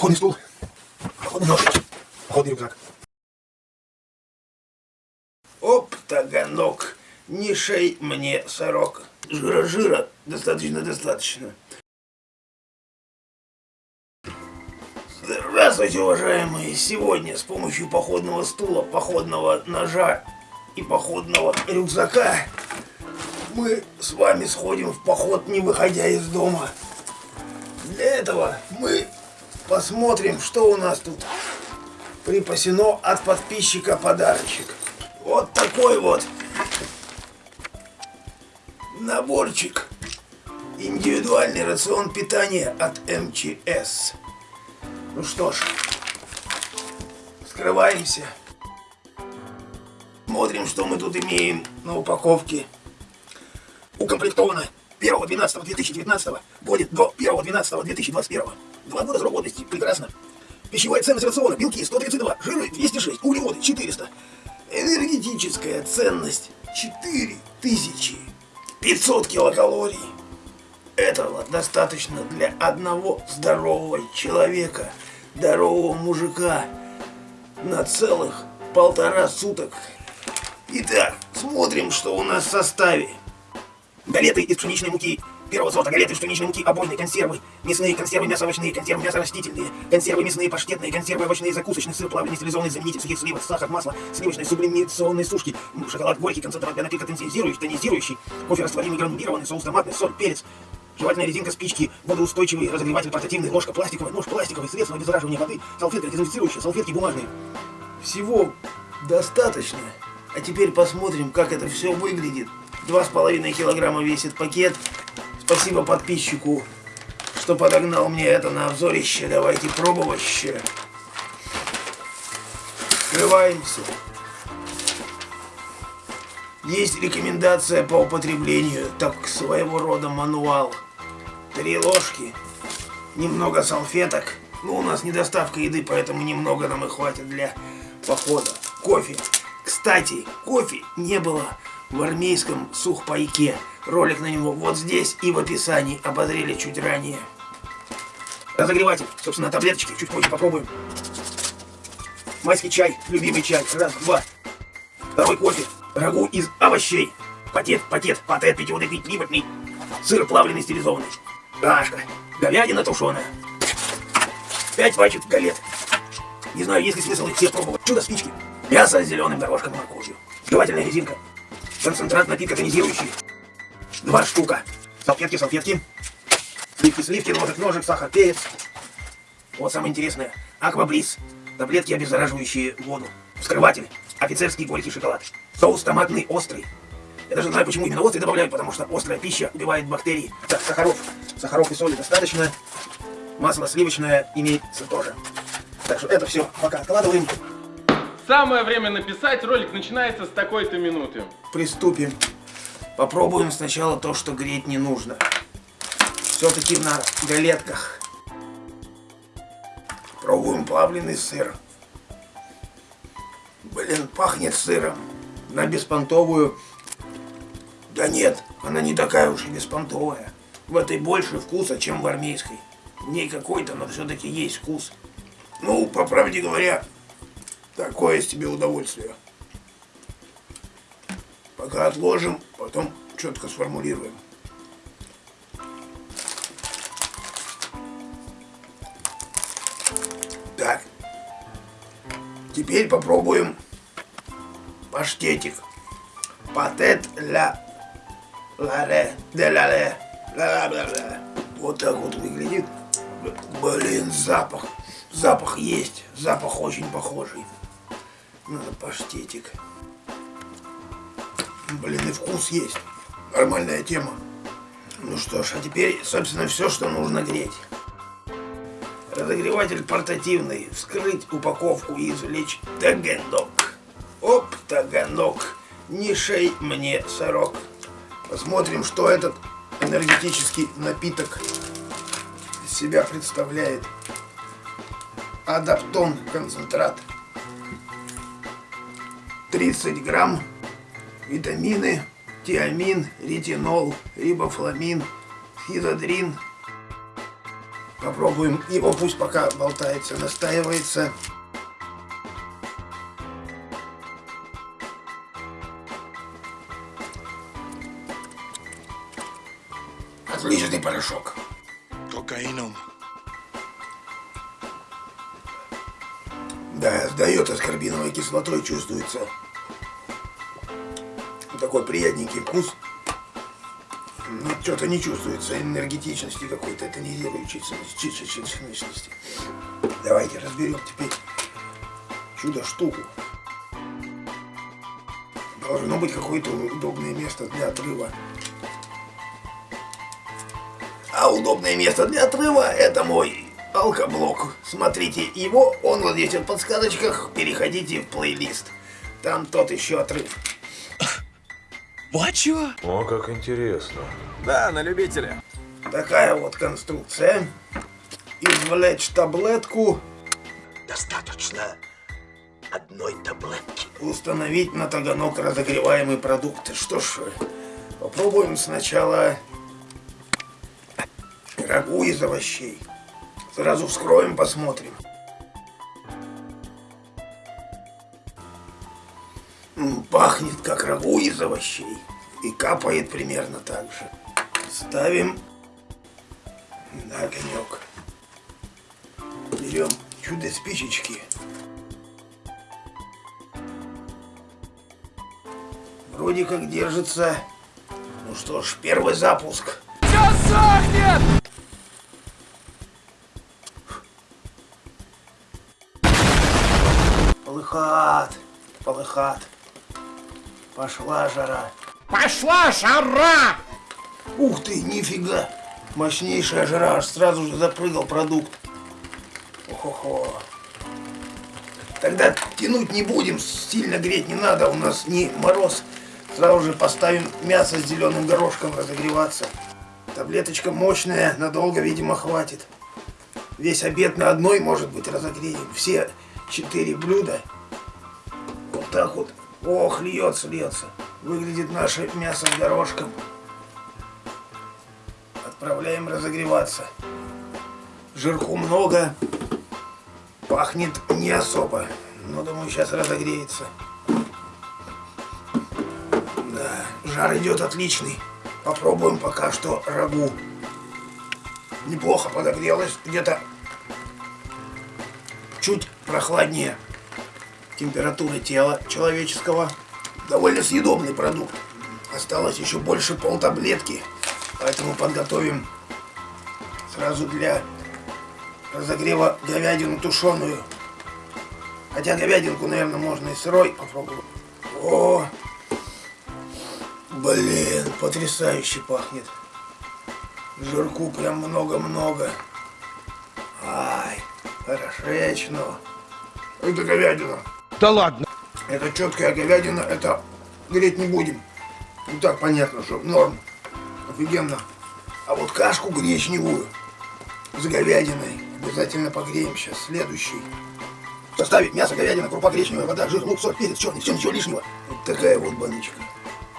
Походный стул, походный нож, походный рюкзак. Оп, таганок, не шей мне сорок. Жира-жира, достаточно-достаточно. Здравствуйте, уважаемые! Сегодня с помощью походного стула, походного ножа и походного рюкзака мы с вами сходим в поход, не выходя из дома. Для этого мы посмотрим, что у нас тут припасено от подписчика подарочек. Вот такой вот наборчик. Индивидуальный рацион питания от МЧС. Ну что ж, скрываемся. Смотрим, что мы тут имеем на упаковке. Укомплектовано 1.12.2019 будет до 1.12.2021. Два года срок. Прекрасно. Пищевая ценность рациона. Белки 132, жиры 206, углеводы 400. Энергетическая ценность 4500 килокалорий. Этого достаточно для одного здорового человека, здорового мужика на целых полтора суток. Итак, смотрим, что у нас в составе. Галеты из пшеничной муки первого сорта, галеты из пшеничной муки, обойные консервы, мясные консервы, мясо-овощные, консервы мясо-растительные, консервы мясные, паштетные, консервы овощные, закусочные, сыр, плавленый, стерилизованный заменитель сухих сливок, сахар, масло, сливочные, сублимационные сушки, шоколад горький, концентрат для напитка тонизирующий, тонизирующий, кофе растворимый, гранулированный, соус томатный, соль, перец, Жевательная резинка, спички, водоустойчивый, разогреватель портативный, ложка пластиковая, нож пластиковый, средство обеззараживания воды, салфетка дезинфицирующая, салфетки бумажные. Всего достаточно. А теперь посмотрим, как это все выглядит. Два с половиной килограмма весит пакет. Спасибо подписчику, что подогнал мне это на обзорище. Давайте пробовать. Скрываемся. Есть рекомендация по употреблению, так своего рода мануал три ложки, немного салфеток. Ну, у нас недоставка еды, поэтому немного нам и хватит для похода. Кофе. Кстати, кофе не было в армейском сухпайке. Ролик на него вот здесь и в описании обозрели чуть ранее. Разогреватель. Собственно, таблеточки чуть позже попробуем. Майский чай, любимый чай. Раз, два. Второй кофе. Рагу из овощей. Патет, патет, патет, питьевый, пить, Сыр плавленый, стилизованный. Кашка. Говядина тушеная. Пять пачек галет. Не знаю, есть ли смысл их все пробовать. Чудо спички. Мясо с зеленым горошком и морковью. Жевательная резинка. Концентрат напитка тонизирующий. Два штука. Салфетки, салфетки. Сливки, сливки, ножик, ножик, сахар, перец. Вот самое интересное. Акваблиз. Таблетки, обеззараживающие воду. Вскрыватель. Офицерский горький шоколад. Соус томатный острый. Я даже знаю, почему именно острый добавляют, потому что острая пища убивает бактерии. Так, сахаров. Сахаров и соли достаточно. Масло сливочное имеется тоже. Так что это все пока откладываем. Самое время написать, ролик начинается с такой-то минуты. Приступим. Попробуем сначала то, что греть не нужно. Все-таки на галетках. Пробуем плавленый сыр. Блин, пахнет сыром. На беспонтовую да нет, она не такая уж и беспонтовая. В этой больше вкуса, чем в армейской. В ней какой-то, но все-таки есть вкус. Ну, по правде говоря, такое себе удовольствие. Пока отложим, потом четко сформулируем. Так. Теперь попробуем паштетик. Патет ля Ларе, де лале, ла ла ла Вот так вот выглядит. Блин, запах. Запах есть. Запах очень похожий. Надо паштетик. Блин, и вкус есть. Нормальная тема. Ну что ж, а теперь, собственно, все, что нужно греть. Разогреватель портативный. Вскрыть упаковку и извлечь таганок. Оп, таганок. Не шей мне сорок. Посмотрим, что этот энергетический напиток из себя представляет. Адаптон концентрат. 30 грамм. Витамины, тиамин, ретинол, рибофламин, хизодрин, Попробуем его, пусть пока болтается, настаивается. Отличный порошок. Кокаином. Да, сдает аскорбиновой кислотой, чувствуется. Такой приятненький вкус. Но что-то не чувствуется энергетичности какой-то, тонизирующей сущности. Давайте разберем теперь чудо-штуку. Должно быть какое-то удобное место для отрыва. А удобное место для отрыва это мой алкоблок. Смотрите его, он вот здесь в подсказочках. Переходите в плейлист. Там тот еще отрыв. Вот чего? О, как интересно. Да, на любителя. Такая вот конструкция. Извлечь таблетку, Достаточно одной таблетки. установить на таганок разогреваемый продукт. Что ж, попробуем сначала рагу из овощей. Сразу вскроем, посмотрим. Пахнет как рагу из овощей. И капает примерно так же. Ставим на огонек. Берем чудо-спичечки. Вроде как держится. Ну что ж, первый запуск. Все сохнет! Полыхат, полыхат. Пошла жара. Пошла жара! Ух ты, нифига. Мощнейшая жара, аж сразу же запрыгал продукт. Охо-хо. Тогда тянуть не будем, сильно греть не надо, у нас не мороз. Сразу же поставим мясо с зеленым горошком разогреваться. Таблеточка мощная, надолго, видимо, хватит. Весь обед на одной, может быть, разогреем. Все четыре блюда. Вот так вот. Ох, льется, льется. Выглядит наше мясо с горошком. Отправляем разогреваться. Жирку много. Пахнет не особо. Но думаю, сейчас разогреется. Да, жар идет отличный. Попробуем пока что рагу. Неплохо подогрелось. Где-то чуть прохладнее температуры тела человеческого. Довольно съедобный продукт. Осталось еще больше полтаблетки. Поэтому подготовим сразу для разогрева говядину тушеную. Хотя говядинку, наверное, можно и сырой попробовать. О, блин, потрясающе пахнет. Жирку прям много-много. Ай, хорошечно. Это говядина. Да ладно. Это четкая говядина, это греть не будем. Ну так понятно, что норм. Офигенно. А вот кашку гречневую с говядиной обязательно погреем сейчас. Следующий. В составе мясо, говядина, крупа гречневая, вода, жир, лук, соль, перец, черный, все, ничего лишнего. Вот такая вот баночка.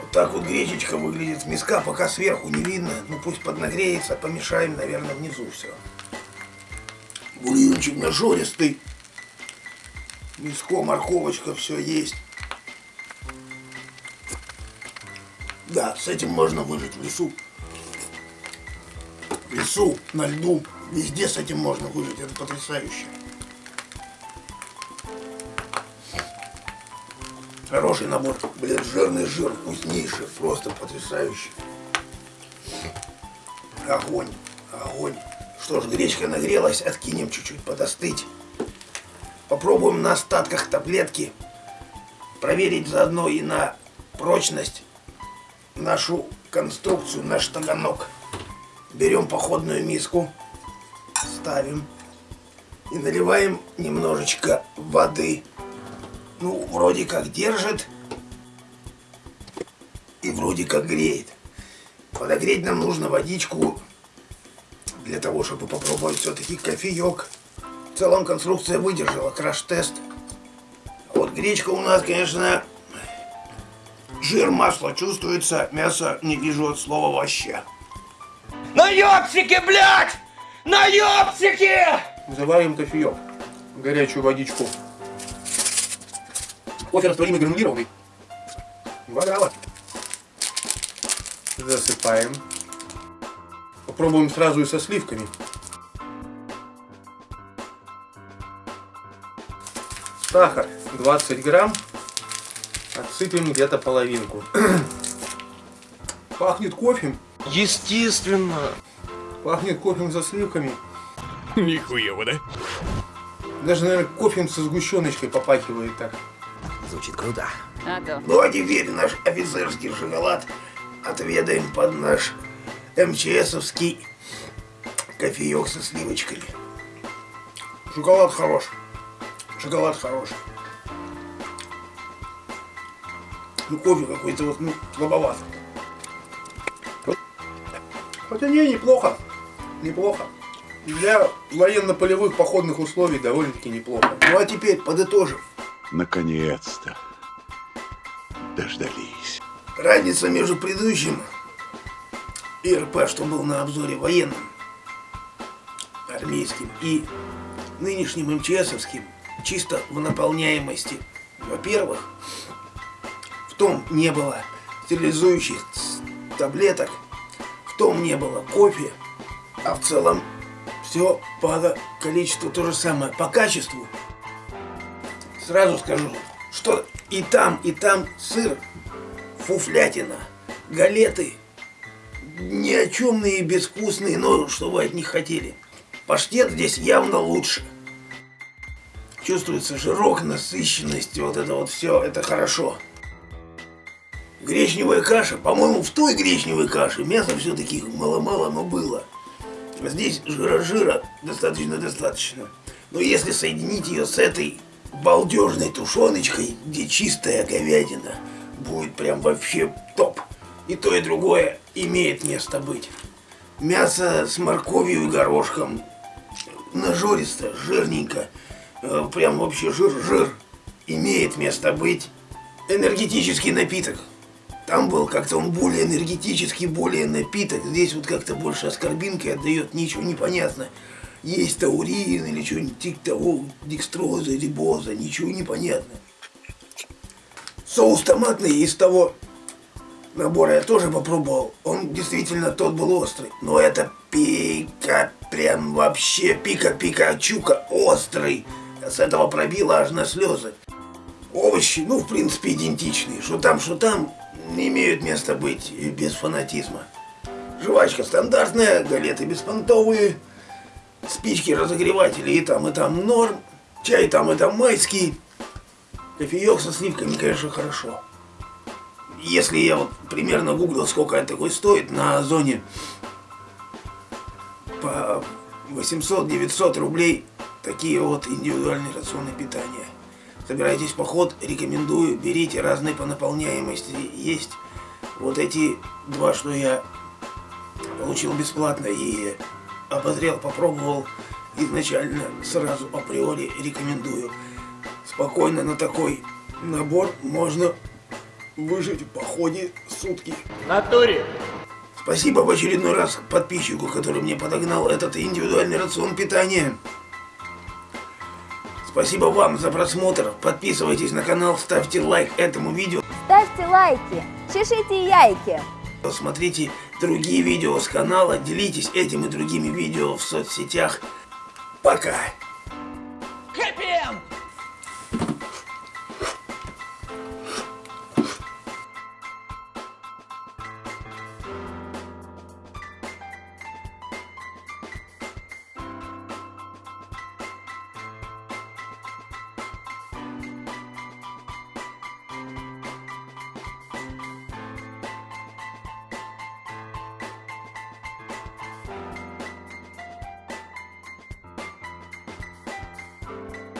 Вот так вот гречечка выглядит с миска, пока сверху не видно. Ну пусть поднагреется, помешаем, наверное, внизу все. Бульончик нажористый. Миско, морковочка, все есть. Да, с этим можно выжить в лесу. В лесу, на льду, везде с этим можно выжить, это потрясающе. Хороший набор, блин, жирный жир, вкуснейший, просто потрясающий. Огонь, огонь. Что ж, гречка нагрелась, откинем чуть-чуть подостыть. Попробуем на остатках таблетки проверить заодно и на прочность нашу конструкцию, наш таганок. Берем походную миску, ставим и наливаем немножечко воды. Ну, вроде как держит и вроде как греет. Подогреть нам нужно водичку для того, чтобы попробовать все-таки кофеек. В целом конструкция выдержала краш-тест. А Вот гречка у нас, конечно, жир, масло чувствуется, мясо не вижу от слова вообще. Ну ёпсики, блядь! Наебсики! Заварим кофеек. Горячую водичку. Кофе растворимый гранулированный. Два грамма. Засыпаем. Попробуем сразу и со сливками. Сахар 20 грамм. Отсыпем где-то половинку. Пахнет кофе. Естественно. Пахнет кофе со сливками. Нихуево, да? Даже, наверное, кофе со сгущеночкой попахивает так. Звучит круто. А то. Ну а теперь наш офицерский шоколад отведаем под наш МЧСовский кофеек со сливочками. Шоколад хорош. Шоколад хорош. Ну кофе какой-то вот, ну, слабоват. Хотя не, неплохо. Неплохо. Для военно-полевых походных условий довольно-таки неплохо. Ну а теперь подытожим. Наконец-то. Дождались. Разница между предыдущим ИРП, что был на обзоре военным, армейским, и нынешним МЧСовским, чисто в наполняемости. Во-первых, в том не было стерилизующих таблеток, в том не было кофе, а в целом все по количеству то же самое, по качеству. Сразу скажу, что и там, и там сыр фуфлятина, галеты, ни о чемные, безвкусные, но что вы от них хотели. Паштет здесь явно лучше. Чувствуется жирок, насыщенность, вот это вот все, это хорошо. Гречневая каша, по-моему, в той гречневой каше мяса все-таки мало-мало, но было. А Здесь жира-жира достаточно-достаточно. Но если соединить ее с этой балдежной тушеночкой, где чистая говядина, будет прям вообще топ. И то, и другое имеет место быть. Мясо с морковью и горошком. Нажористо, жирненько. Э, Прям вообще жир-жир. Имеет место быть. Энергетический напиток. Там был как-то он более энергетический, более напиток. Здесь вот как-то больше аскорбинкой отдает, ничего не понятно. Есть таурин или что-нибудь типа того, декстроза, рибоза, ничего не понятно. Соус томатный из того набора я тоже попробовал. Он действительно тот был острый. Но это пика, прям вообще пика-пика чука острый. С этого пробило аж на слезы. Овощи, ну, в принципе, идентичные. Что там, что там, не имеют места быть и без фанатизма. Жвачка стандартная, галеты беспонтовые, спички разогреватели и там, и там норм, чай там, и там майский, кофеек со сливками, конечно, хорошо. Если я вот примерно гуглил, сколько это такой стоит на Озоне, по 800-900 рублей такие вот индивидуальные рационы питания. Собираетесь в поход, рекомендую, берите разные по наполняемости. Есть вот эти два, что я получил бесплатно и обозрел, попробовал изначально, сразу априори рекомендую. Спокойно на такой набор можно выжить в походе сутки. Натуре. Спасибо в очередной раз подписчику, который мне подогнал этот индивидуальный рацион питания. Спасибо вам за просмотр. Подписывайтесь на канал, ставьте лайк этому видео. Ставьте лайки, чешите яйки. Смотрите другие видео с канала, делитесь этим и другими видео в соцсетях. Пока! Хэппи